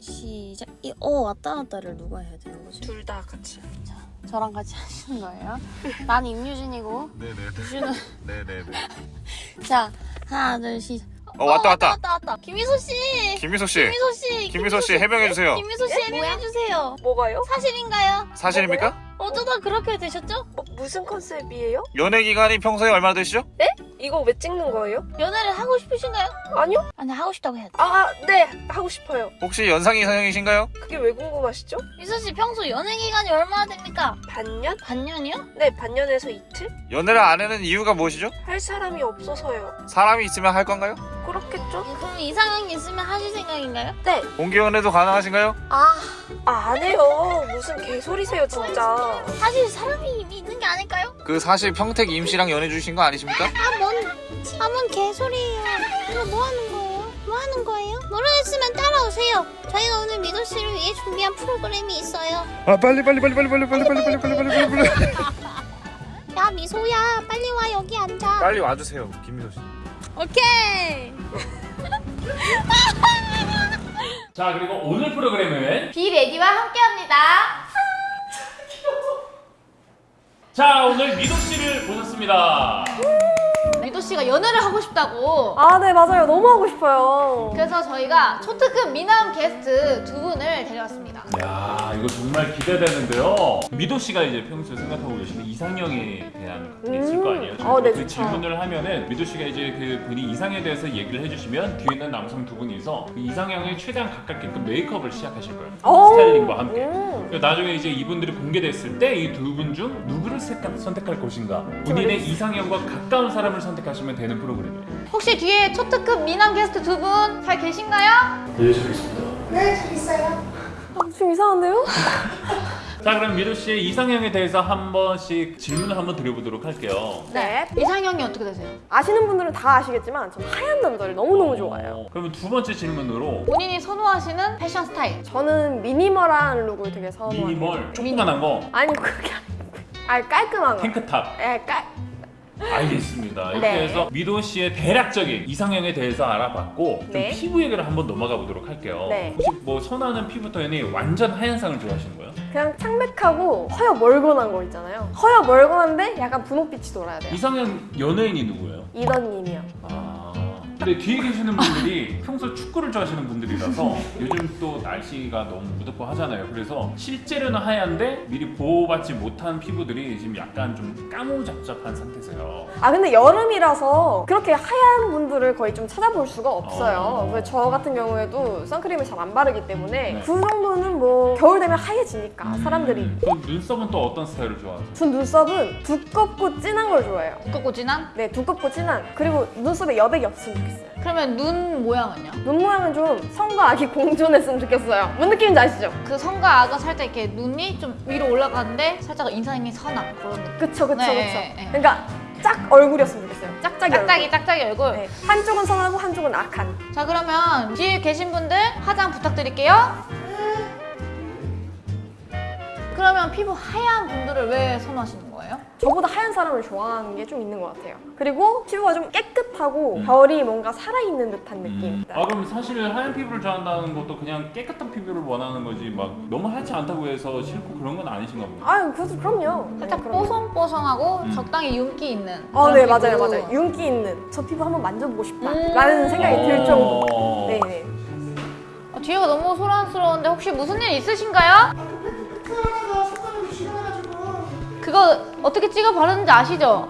시작. 이 어 왔다 갔다를 누가 해야 되는 거지? 둘 다 같이. 자, 저랑 같이 하시는 거예요. 난 임유진이고 네네네. 유진은 네네네. 자 하나 둘 시작. 어 왔다 왔다. 왔다 왔다. 김미소 씨. 김미소 씨. 김미소 씨. 김미소 씨 해명해 주세요. 김미소 씨 해명해 주세요. 뭐가요? 사실인가요? 사실입니까? 어쩌다 그렇게 되셨죠? 어, 무슨 컨셉이에요? 연애 기간이 평소에 얼마나 되시죠? 이거 왜 찍는 거예요? 연애를 하고 싶으신가요? 아니요? 아니 하고 싶다고 해야 돼. 아, 네. 하고 싶어요. 혹시 연상이 이상형이신가요? 그게 왜 궁금하시죠? 미소 씨 평소 연애 기간이 얼마나 됩니까? 반년? 반년이요? 네, 반년에서 이틀? 연애를 안 하는 이유가 무엇이죠? 할 사람이 없어서요. 사람이 있으면 할 건가요? 그렇겠죠? 그럼 이상형이 있으면 하실 생각인가요? 네. 공개 연애도 가능하신가요? 아 아, 안 해요. 무슨 개소리세요, 진짜. 사실 사람이 이미 있는 게 아닐까요? 그 사실 평택 임씨랑 연애 주신 거 아니십니까? 아 뭔 아 뭔 개소리예요. 이거 뭐 하는 거예요? 뭐 하는 거예요? 모르겠으면 따라오세요. 저희가 오늘 미도 씨를 위해 준비한 프로그램이 있어요. 아 빨리 빨리 빨리 빨리 빨리 빨리 빨리 빨리 빨리 빨리 빨리 빨리 야 미소야 빨리 와 여기 앉아. 빨리 와주세요 김미소 씨. 오케이. 자 그리고 오늘 프로그램은 비레디와 함께합니다. 자 오늘 미도 씨를 모셨습니다. 미도 씨가 연애를 하고 싶다고. 아, 네, 맞아요. 너무 하고 싶어요. 그래서 저희가 초특급 미남 게스트 두 분을 데려왔습니다. 야 이거 정말 기대되는데요. 미도 씨가 이제 평소에 생각하고 계시는 이상형에 대한 게 있을 거 아니에요. 어, 네, 그. 질문을 하면은 미도 씨가 이제 그 본인 이상에 대해서 얘기를 해주시면 뒤에 있는 남성 두 분이서 그 이상형에 최대한 가깝게끔 메이크업을 시작하실 거예요. 오. 스타일링과 함께. 음. 그리고 나중에 이제 이분들이 공개됐을 때 이 두 분 중 누구를 선택- 선택할 것인가 본인의 이상형과 가까운 사람을 선택 하시면 되는 프로그램이에요. 혹시 뒤에 초특급 미남 게스트 두 분 잘 계신가요? 아, 좀 이상한데요? 자 그럼 미도 씨의 이상형에 대해서 한 번씩 질문을 한번 드려보도록 할게요. 네. 이상형이 어떻게 되세요? 아시는 분들은 다 아시겠지만 전 하얀 남자를 너무너무 좋아해요. 어, 그러면 두 번째 질문으로 본인이 선호하시는 패션 스타일. 저는 minimal한 look을 되게 선호해요. 미니멀 조그만한 거 아니, 그게 아니고. 아, 깔끔한 거. 탱크탑 예, 깔. 알겠습니다. 이렇게 네. 해서 미도 씨의 대략적인 이상형에 대해서 알아봤고 좀 네. 피부 얘기를 한번 넘어가 보도록 할게요. 네. 혹시 뭐 선호하는 피부 톤이 완전 하얀상을 좋아하시는 거예요? 그냥 창백하고 허여 멀건한 거 있잖아요. 허여 멀건한데 약간 분홍빛이 돌아야 돼요. 이상형 연예인이 누구예요? 이던님이요. 아. 근데 뒤에 계시는 분들이 평소 축구를 좋아하시는 분들이라서 요즘 또 날씨가 너무 무덥고 하잖아요. 그래서 실제로는 하얀데 미리 보호받지 못한 피부들이 지금 약간 좀 까무잡잡한 상태세요. 아 근데 여름이라서 그렇게 하얀 분들을 거의 좀 찾아볼 수가 없어요. 어. 그래서 저 같은 경우에도 선크림을 잘 안 바르기 때문에 네. 그 정도는 뭐 겨울 되면 하얘지니까 사람들이. 음, 그럼 눈썹은 또 어떤 스타일을 좋아하세요? 전 눈썹은 두껍고 진한 걸 좋아해요. 두껍고 진한? 네, 두껍고 진한. 그리고 눈썹에 여백이 없으면 좋겠어요. 그러면 눈 모양은요? 눈 모양은 좀 성과 악이 공존했으면 좋겠어요. 뭔 느낌인지 아시죠? 그 성과 악은 살짝 이렇게 눈이 좀 위로 올라가는데 살짝 인상이 선한 그런 느낌. 그쵸, 그쵸, 네, 그쵸. 네. 그러니까 짝 얼굴이었으면 좋겠어요. 짝짝이 얼굴. 짝짝이 짝짝이 얼굴. 네, 한쪽은 선하고 한쪽은 악한. 자 그러면 뒤에 계신 분들 화장 부탁드릴게요. 그러면 피부 하얀 분들을 왜 선호하시는 거예요? 저보다 하얀 사람을 좋아하는 게 좀 있는 것 같아요. 그리고 피부가 좀 깨끗하고 음. 결이 뭔가 살아있는 듯한 느낌. 음. 아 그럼 사실 하얀 피부를 좋아한다는 것도 그냥 깨끗한 피부를 원하는 거지 막 너무 하얗지 않다고 해서 싫고 그런 건 아니신가 보네. 아유, 그래서 그럼요. 살짝 네. 뽀송뽀송하고 음. 적당히 윤기 있는. 어, 그런 네, 피부. 맞아요, 맞아요. 윤기 있는. 저 피부 한번 만져보고 싶다. 음. 라는 생각이 들 정도. 어. 네, 네. 어, 뒤에가 너무 소란스러운데 혹시 무슨 일 있으신가요? 그거 어떻게 찍어 바르는지 아시죠?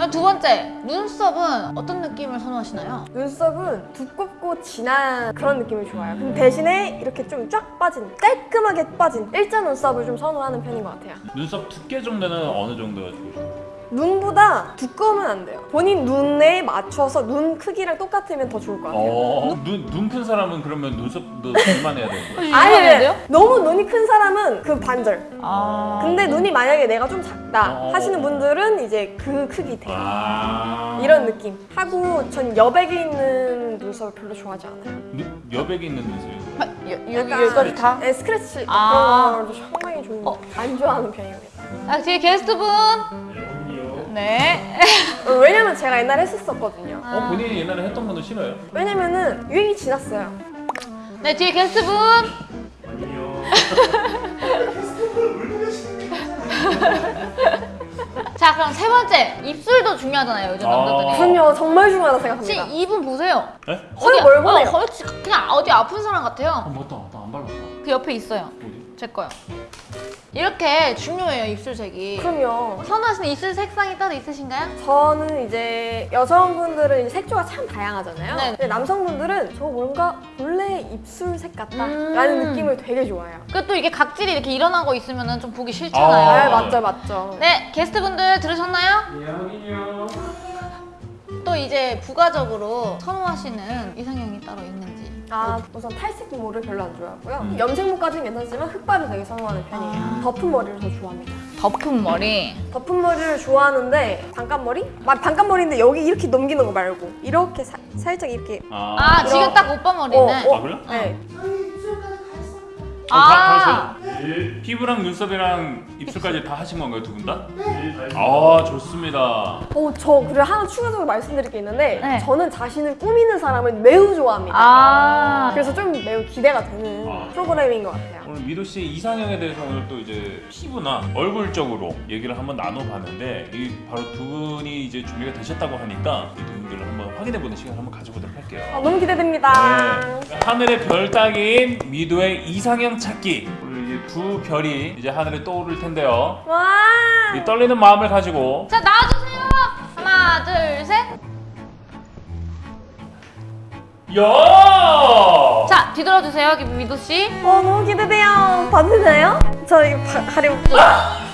아, 두 번째, 눈썹은 어떤 느낌을 선호하시나요? 눈썹은 두껍고 진한 그런 느낌을 좋아해요. 근데 대신에 이렇게 좀 쫙 빠진, 깔끔하게 빠진 일자 눈썹을 좀 선호하는 편인 것 같아요. 눈썹 두께 정도는 어느 정도가 좋으세요? 눈보다 두꺼우면 안 돼요. 본인 눈에 맞춰서 눈 크기랑 똑같으면 더 좋을 것 같아요. 어, 눈 눈 큰 사람은 그러면 눈썹도 얼마나 해야 되는 거예요? 아니, 돼요? 너무 눈이 큰 사람은 그 반절. 아. 근데 눈이 만약에 내가 좀 작다 어. 하시는 분들은 이제 그 크기 돼요. 아 이런 느낌. 하고 전 여백이 있는 눈썹을 별로 좋아하지 않아요. 눈- 여백이 있는 눈썹이요. 아, 여, 여기 약간 여기까지 다? 네, 스크래치 아. 그런 걸도 상당히 좀 어. 안 좋아하는 편입니다. 아, 뒤에 게스트분. 네. 어, 왜냐면 제가 옛날에 했었거든요. 어 본인이 옛날에 했던 거는 싫어요? 왜냐면은 유행이 지났어요. 네 뒤에 게스트분. 자 그럼 세 번째 입술도 중요하잖아요 요즘 아. 남자들이. 그럼요, 정말 중요하다 혹시 생각합니다. 이분 보세요. 에? 헐, 어디- 멀보네요. 어, 헐, 그냥 어디 아픈 사람 아 같아요. 맞다 나 안 발랐다 그 옆에 있어요. 어디? 제 거요. 이렇게 중요해요 입술색이. 그럼요. 선호하시는 입술 색상이 따로 있으신가요? 저는 이제 여성분들은 이제 색조가 참 다양하잖아요. 네. 근데 남성분들은 저 뭔가 본래 입술색 같다라는 음. 느낌을 되게 좋아해요. 그또 이게 각질이 이렇게 일어나고 있으면 좀 보기 싫잖아요. 아. 네, 맞죠, 맞죠. 네 게스트분들 들으셨나요? 예 확인요 또 이제 부가적으로 선호하시는 이상형이 따로 있는지. 아, 우선 탈색 모를 별로 안 좋아하고요. 음. 염색모까지는 괜찮지만 흑발을 되게 선호하는 편이에요. 덮은 머리를 더 좋아합니다. 덮은 머리. 덮은 머리를 좋아하는데 반깐머리? 막 반깐머리인데 여기 이렇게 넘기는 거 말고 이렇게 사- 살짝 이렇게 아, 아 지금 딱 오빠 머리네. 어, 아 그래? 네. 어, 아. 하세요? 피부랑 눈썹이랑 입술까지 다 하신 건가요 두 분 다? 아 좋습니다 어, 저 그리고 하나 추가적으로 말씀드릴 게 있는데 네. 저는 자신을 꾸미는 사람을 매우 좋아합니다. 아. 그래서 좀 매우 기대가 되는 아. 프로그램인 것 같아요. 오늘 미도 씨의 이상형에 대해서 오늘 또 이제 피부나 얼굴적으로 얘기를 한번 나눠봤는데 이 바로 두 분이 이제 준비가 되셨다고 하니까 이 두 분들을 한번 확인해보는 시간 을 한번 가져보도록 할게요. 아, 너무 기대됩니다. 네. 하늘의 별 따기인 미도의 이상형 찾기. 두 별이 이제 하늘에 떠오를 텐데요. 와! 이 떨리는 마음을 가지고 자 나와주세요. 하나 둘 셋. 야! 자 뒤돌아주세요 미도 씨. 어, 너무 기대돼요. 봐도 되나요? 저 이거 바, 가려볼게요.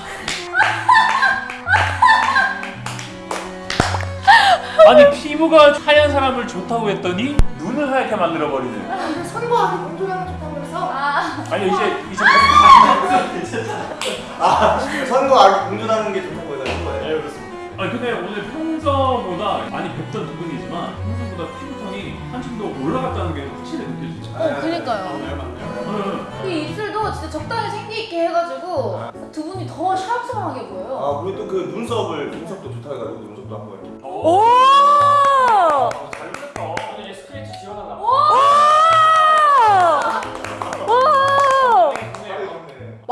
아니 피부가 하얀 사람을 좋다고 했더니 눈을 하얗게 만들어 버리는. 선거하기 공존하면 좋다고 해서 아니 이제 이제 아, 선거 아기 공존하는 게 좋다고 해서 거예요. 네 그렇습니다. 아니 근데 오늘 평소보다 많이 뵙던 두 분이지만 평소보다 피부톤이 한층 더 올라갔다는 게 확실히 느껴지죠. 어 그니까요. 응. 이 입술도 진짜 적당히 생기 있게 해가지고 두 분이 더 샤랑샤랑하게 보여요. 아, 그리고 또그 눈썹을 눈썹도 좋다고 해가지고 눈썹도 한번. 오!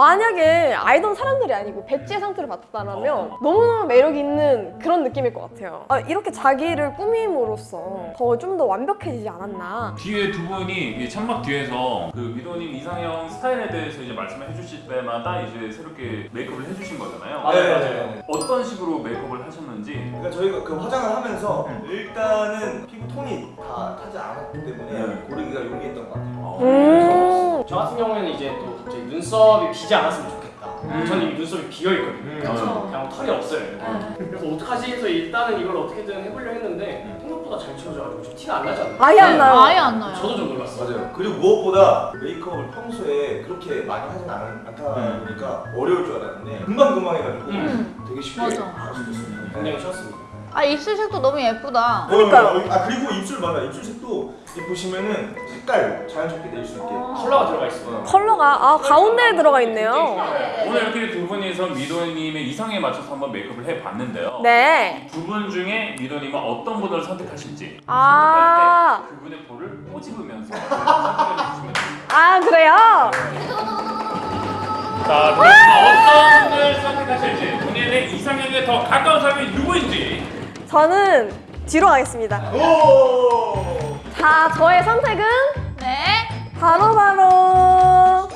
만약에 알던 사람들이 아니고 배지의 상태를 봤다면 너무너무 매력 있는 그런 느낌일 것 같아요. 아, 이렇게 자기를 꾸밈으로써 더 좀 더 완벽해지지 않았나. 뒤에 두 분이 이 창막 뒤에서 그 미도님 이상형 스타일에 대해서 이제 말씀을 해주실 때마다 이제 새롭게 메이크업을 해주신 거잖아요. 네, 맞아요. 어떤 식으로 메이크업을 하셨는지. 그러니까 저희가 그 화장을 하면서 일단은 피부 톤이 다 타지 않았기 때문에 네. 고르기가 용이했던 것 같아요. 음. 저 같은 경우에는 이제 또 갑자기 눈썹이 비지 않았으면 좋겠다. 음. 저는 이미 눈썹이 비어 있거든요. 음. 그렇죠. 그냥 털이 없어요. 그래서 어떡하지 해서 일단은 이걸 어떻게든 해보려 했는데 생각보다 잘 치워져가지고 좀 티가 안 나지 않나요? 아예 안 나요. 아예 안 나요. 저도 좀 놀랐어요. 맞아요. 그리고 무엇보다 메이크업을 평소에 그렇게 많이 하진 않, 않다 음. 보니까 어려울 줄 알았는데 금방금방 해가지고 음. 되게 쉽게 맞아. 할수 있었습니다. 굉장히 쉬웠습니다. 아 입술 색도 너무 예쁘다. 그러니까요. 어, 아 그리고 입술 맞아. 입술 색도 이 보시면은 색깔 자연스럽게 낼 수 있게. 컬러가 들어가 있어요. 컬러가 아 가운데에 들어가 있네요. 오늘 이렇게 두 분이서 미도님의 이상에 맞춰서 한번 메이크업을 해봤는데요. 네. 두 분 중에 미도님은 어떤 분을 선택하실지 아. 선택할 때 그분의 볼을 꼬집으면서. 아 그래요? 자, 그럼 어떤 분을 선택하실지 본인의 이상형에 더 가까운 사람이 누구인지 저는 뒤로 가겠습니다. 오. 자 저의 선택은 네. 바로 바로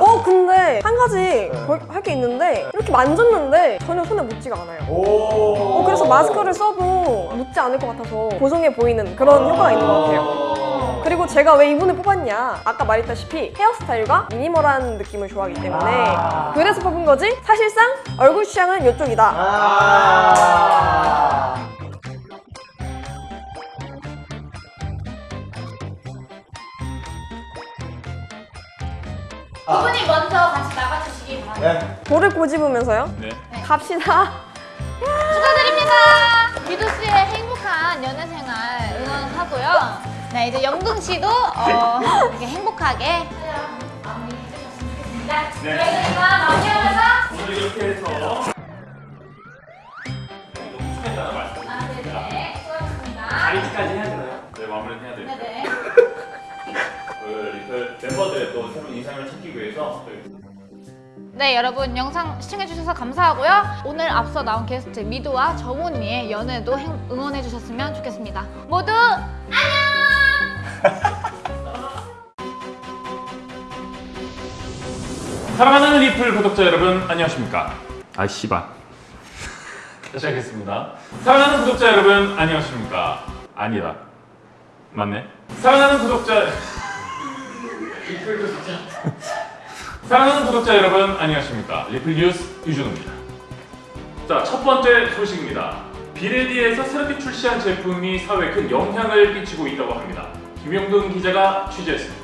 어 근데 한 가지 할 게 있는데 이렇게 만졌는데 전혀 손에 묻지가 않아요. 오. 어, 그래서 마스크를 써도 묻지 않을 것 같아서 보송해 보이는 그런 효과가 있는 것 같아요. 그리고 제가 왜 이분을 뽑았냐 아까 말했다시피 헤어스타일과 미니멀한 느낌을 좋아하기 때문에 그래서 뽑은 거지 사실상 얼굴 취향은 이쪽이다 아. 두 분이 먼저 같이 나가주시기 바랍니다. 네. 볼을 꼬집으면서요 네. 갑시다 축하드립니다. 미도 씨의 행복한 연애 생활 응원하고요. 네, 이제 영근 씨도 어, 이렇게 행복하게 네. 그러니까 마무리하면서 오늘 이렇게 해서 아직까지 해야 되나요? 네, 마무리는 해야 되니까. 네네. 그 멤버들 또 새로운 인상을 찾기 위해서 네 여러분 영상 시청해주셔서 감사하고요 오늘 앞서 나온 게스트 미도와 정훈이의 연애도 응원해주셨으면 좋겠습니다 모두 사랑하는 리플 구독자 여러분 안녕하십니까? 아 씨발. 다시 하겠습니다. 사랑하는 구독자 여러분 안녕하십니까? 아니다. 맞네. 사랑하는 구독자 리플 구독자. 사랑하는 구독자 여러분 안녕하십니까? 리플 뉴스 유준호입니다. 자, 첫 번째 소식입니다. 비레디에서 새롭게 출시한 제품이 사회에 큰 영향을 끼치고 있다고 합니다. 김영돈 기자가 취재했습니다.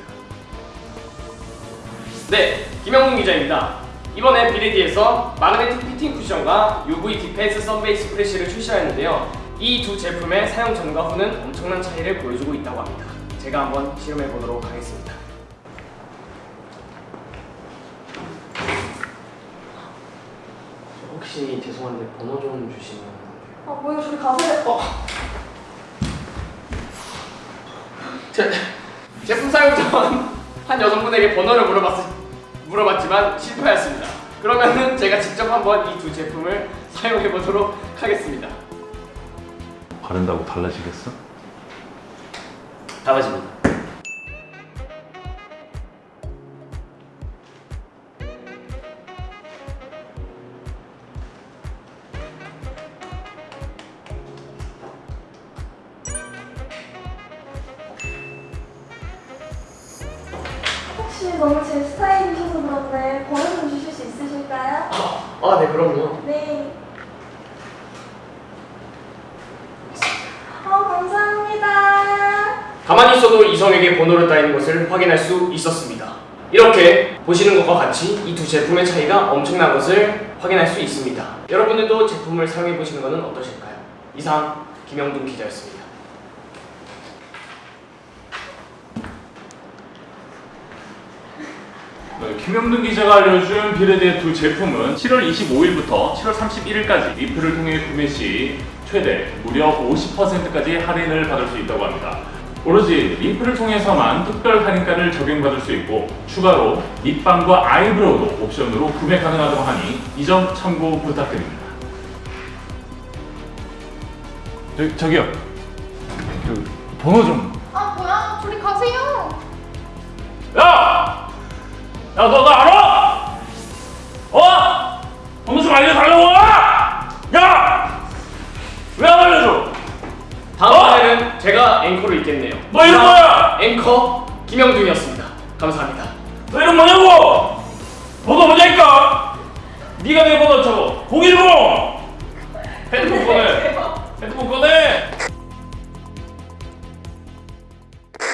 네, 김영훈 기자입니다. 이번에 비레디에서 magnetic fitting 쿠션과 UV defense sun base fresh를 출시하였는데요. 이 두 제품의 사용 전과 후는 엄청난 차이를 보여주고 있다고 합니다. 제가 한번 실험해 보도록 하겠습니다. 혹시 죄송한데 번호 좀 주시면 아 뭐야 저리 가세요. 제, 제품 사용 전 한 여성분에게 번호를 물어봤, 물어봤지만 실패하였습니다. 그러면은 제가 직접 한번 이 두 제품을 사용해 보도록 하겠습니다. 바른다고 달라지겠어? 달라집니다. 혹시 너무 제 스타일이셔서 그런데 번호 좀 주실 수 있으실까요? 아, 네, 그럼요. 네. 어, 감사합니다. 가만히 있어도 이성에게 번호를 따이는 것을 확인할 수 있었습니다. 이렇게 보시는 것과 같이 이 두 제품의 차이가 엄청난 것을 확인할 수 있습니다. 여러분들도 제품을 사용해 보시는 것은 어떠실까요? 이상 김영준 기자였습니다. 김영준 기자가 알려준 비레드의 두 제품은 7월 25일부터 7월 31일까지 리플을 통해 구매 시 최대 무려 50%까지 할인을 받을 수 있다고 합니다. 오로지 리플을 통해서만 특별 할인가를 적용받을 수 있고 추가로 립밤과 아이브로우도 옵션으로 구매 가능하다고 하니 이 점 참고 부탁드립니다. 저, 저기요. 저 번호 좀. 야, 너나 알아? 어? 좀 알려달라고! 야! 왜 안 알려줘? 다음번에는 제가 앵커를 있겠네요. 너 이름 뭐야? 앵커 김영준이었습니다. 감사합니다.